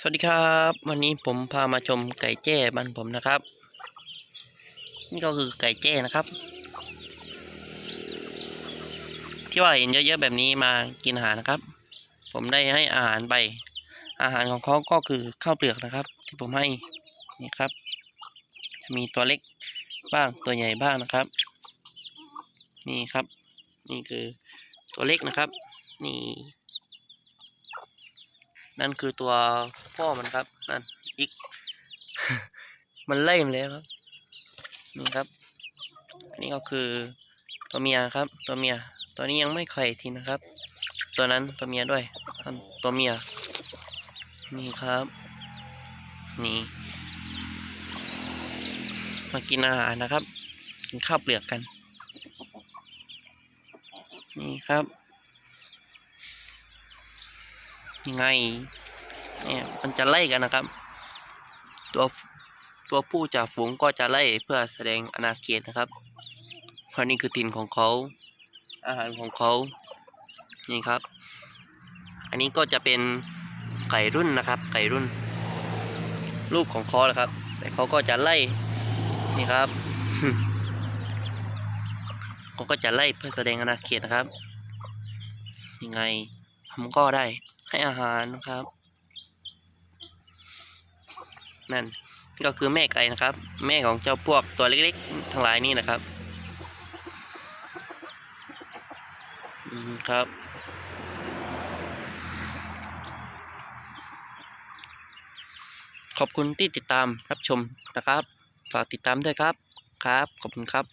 สวัสดีครับ วันนี้ผมพามาชมไก่แจ้บ้านผมนะครับ นี่ก็คือไก่แจ้นะครับ ที่ว่าเห็นเยอะๆแบบนี้มากินอาหารนะครับ ผมได้ให้อาหารไป อาหารของเขาก็คือข้าวเปลือกนะครับ ที่ผมให้นี่ครับ มีตัวเล็กบ้างตัวใหญ่บ้างนะครับ นี่ครับ นี่คือตัวเล็กนะครับ นี่ นั่นคือตัวพ่อมันครับ นั่นอีก มันไล่มาแล้วครับ นี่ครับ นี่ก็คือตัวเมียครับ ตัวเมีย ตัวนี้ยังไม่ไข่ทีนะครับ ตัวนั้นตัวเมียด้วยอันตัวเมีย นี่ครับ นี่ มากินอาหารนะครับ กินข้าวเปลือกกัน นี่ครับ ยัง ไงเนี่ยมันจะไล่กันนะครับ ตัวตัวผู้จ่าฝูงก็จะไล่เพื่อแสดงอาณาเขตนะครับเพราะนี่คือถิ่นของเขา อาหารของเขา นี่ครับ อันนี้ก็จะเป็นไก่รุ่นนะครับ ไก่รุ่นลูกของเขาแหละครับ แต่เขาก็จะไล่ นี่ครับเขาก็จะไล่เพื่อแสดงอาณาเขตนะครับ ยังไงผมก็ได้ ให้อาหารนะครับ นั่นก็คือแม่ไก่นะครับ แม่ของเจ้าพวกตัวเล็กๆ ทั้งหลายนี่นะครับอืมครับ ขอบคุณที่ติดตามรับชมนะครับ ฝากติดตามด้วยครับครับ ขอบคุณครับ